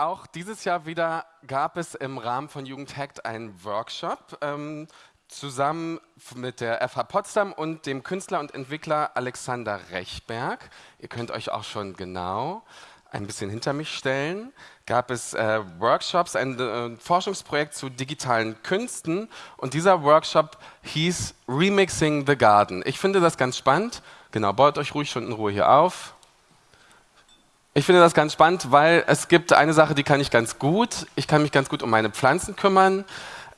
auch dieses Jahr wieder gab es im Rahmen von Jugendhackt einen Workshop ähm, zusammen mit der FH Potsdam und dem Künstler und Entwickler Alexander Rechberg. Ihr könnt euch auch schon genau ein bisschen hinter mich stellen, gab es äh, Workshops, ein äh, Forschungsprojekt zu digitalen Künsten und dieser Workshop hieß Remixing the Garden. Ich finde das ganz spannend. Genau, baut euch ruhig schon in Ruhe hier auf. Ich finde das ganz spannend, weil es gibt eine Sache, die kann ich ganz gut. Ich kann mich ganz gut um meine Pflanzen kümmern.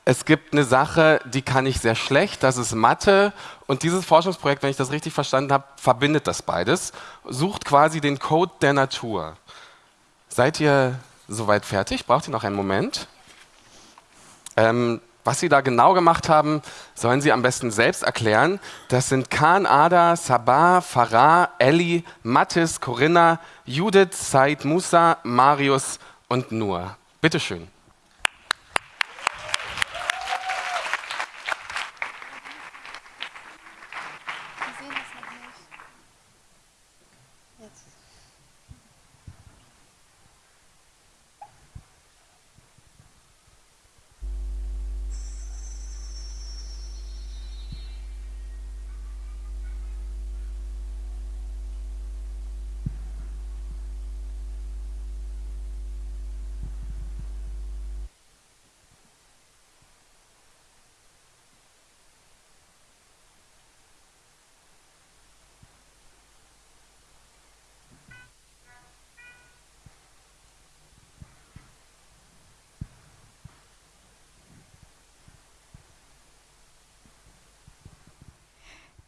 Es gibt eine Sache, die kann ich sehr schlecht, das ist Mathe. Und dieses Forschungsprojekt, wenn ich das richtig verstanden habe, verbindet das beides, sucht quasi den Code der Natur. Seid ihr soweit fertig? Braucht ihr noch einen Moment? Ähm, was Sie da genau gemacht haben, sollen Sie am besten selbst erklären. Das sind Khan, Ada, Sabah, Farah, Ellie, Mattis, Corinna, Judith, Said Musa, Marius und Nur. Bitteschön.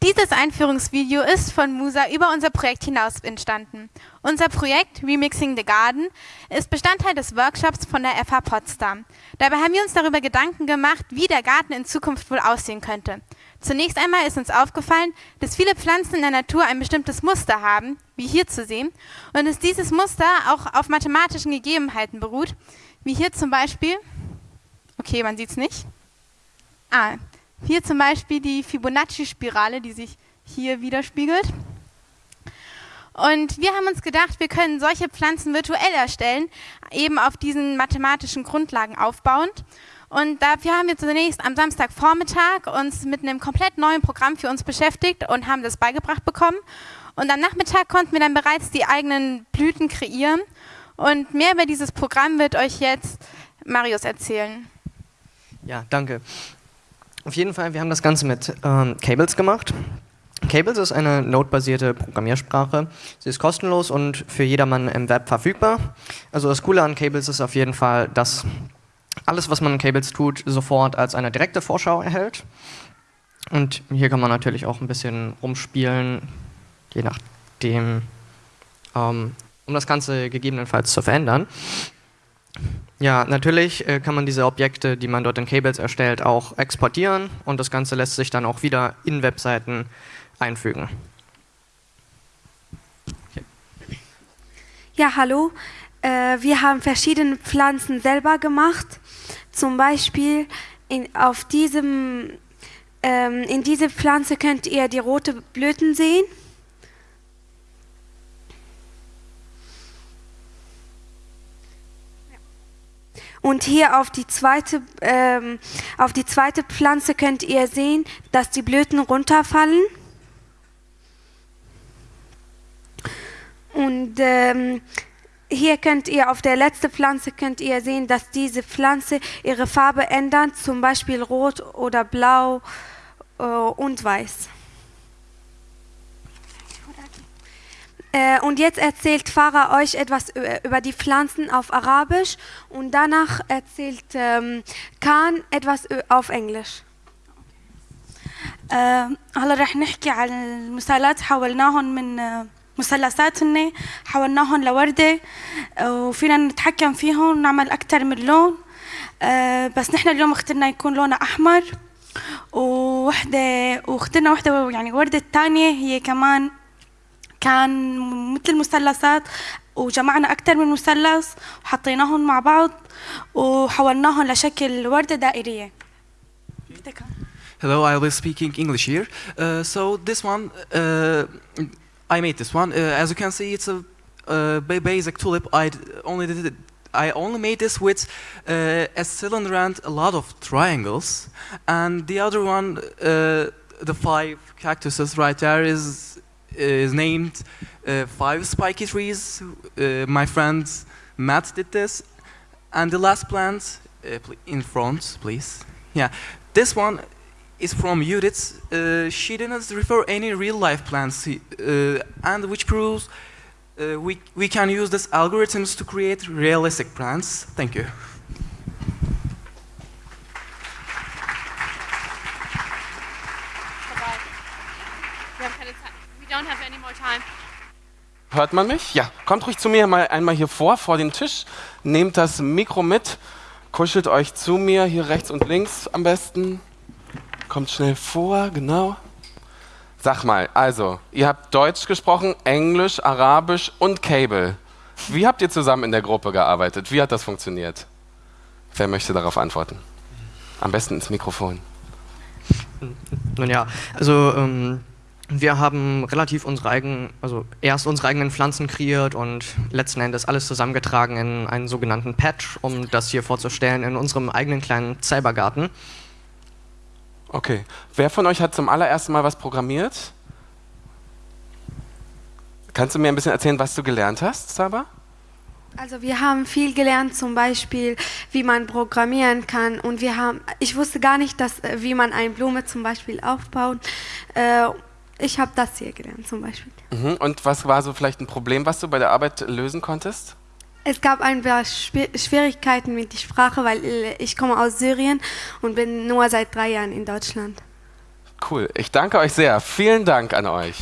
Dieses Einführungsvideo ist von Musa über unser Projekt hinaus entstanden. Unser Projekt Remixing the Garden ist Bestandteil des Workshops von der FH Potsdam. Dabei haben wir uns darüber Gedanken gemacht, wie der Garten in Zukunft wohl aussehen könnte. Zunächst einmal ist uns aufgefallen, dass viele Pflanzen in der Natur ein bestimmtes Muster haben, wie hier zu sehen, und dass dieses Muster auch auf mathematischen Gegebenheiten beruht, wie hier zum Beispiel, okay, man sieht es nicht, ah, hier zum Beispiel die Fibonacci-Spirale, die sich hier widerspiegelt. Und wir haben uns gedacht, wir können solche Pflanzen virtuell erstellen, eben auf diesen mathematischen Grundlagen aufbauend. Und dafür haben wir zunächst am Samstagvormittag uns mit einem komplett neuen Programm für uns beschäftigt und haben das beigebracht bekommen. Und am Nachmittag konnten wir dann bereits die eigenen Blüten kreieren. Und mehr über dieses Programm wird euch jetzt Marius erzählen. Ja, danke. Auf jeden Fall, wir haben das Ganze mit ähm, Cables gemacht. Cables ist eine Node-basierte Programmiersprache. Sie ist kostenlos und für jedermann im Web verfügbar. Also das Coole an Cables ist auf jeden Fall, dass alles, was man in Cables tut, sofort als eine direkte Vorschau erhält. Und hier kann man natürlich auch ein bisschen rumspielen, je nachdem, ähm, um das Ganze gegebenenfalls zu verändern. Ja, natürlich äh, kann man diese Objekte, die man dort in Cables erstellt, auch exportieren und das Ganze lässt sich dann auch wieder in Webseiten einfügen. Ja, hallo. Äh, wir haben verschiedene Pflanzen selber gemacht. Zum Beispiel in, auf diesem, ähm, in dieser Pflanze könnt ihr die roten Blüten sehen. Und hier auf die zweite, ähm, auf die zweite Pflanze könnt ihr sehen, dass die Blüten runterfallen. Und ähm, hier könnt ihr auf der letzten Pflanze könnt ihr sehen, dass diese Pflanze ihre Farbe ändert, zum Beispiel rot oder blau äh, und weiß. Und jetzt erzählt Farah euch etwas über die Pflanzen auf Arabisch und danach erzählt ähm, Khan etwas auf Englisch. هلا رح نحكي عن المثلثات حولناهم من مثلثات هن حولناهم لوردة وفينا نتحكم فيهم ونعمل أكثر من لون. بس نحن اليوم اخترنا يكون لونها أحمر ووحدة واخترنا وحدة يعني وردة الثانية هي كمان كان مثل مثلثات وجمعنا أكثر من مثلث وحطيناهم مع بعض وحولناهم لشكل وردة دائرية. Hello, I will speaking English here. Uh, so this one, uh, I made this one. Uh, as you can see, it's a basic tulip. I only did it, I only made this with uh, a cylinder and a lot of triangles. And the other one, uh, the five cactuses right there, is is named uh, five spiky trees. Uh, my friend Matt did this. And the last plant uh, in front, please. Yeah, this one is from Judith. Uh, she didn't refer any real life plants, uh, and which proves uh, we, we can use these algorithms to create realistic plants. Thank you. Don't have any more time. Hört man mich? Ja. Kommt ruhig zu mir mal einmal hier vor, vor den Tisch. Nehmt das Mikro mit, kuschelt euch zu mir, hier rechts und links am besten. Kommt schnell vor, genau. Sag mal, also, ihr habt Deutsch gesprochen, Englisch, Arabisch und Cable. Wie habt ihr zusammen in der Gruppe gearbeitet? Wie hat das funktioniert? Wer möchte darauf antworten? Am besten ins Mikrofon. Nun ja, also ähm, wir haben relativ unsere eigenen, also erst unsere eigenen Pflanzen kreiert und letzten Endes alles zusammengetragen in einen sogenannten Patch, um das hier vorzustellen in unserem eigenen kleinen Cybergarten. Okay. Wer von euch hat zum allerersten Mal was programmiert? Kannst du mir ein bisschen erzählen, was du gelernt hast, Saba? Also wir haben viel gelernt, zum Beispiel, wie man programmieren kann. Und wir haben, ich wusste gar nicht, dass, äh, wie man eine Blume zum Beispiel aufbaut. Äh, ich habe das hier gelernt zum Beispiel. Mhm. Und was war so vielleicht ein Problem, was du bei der Arbeit lösen konntest? Es gab ein paar Schwi- Schwierigkeiten mit der Sprache, weil äh, ich komme aus Syrien und bin nur seit drei Jahren in Deutschland. Cool. Ich danke euch sehr. Vielen Dank an euch.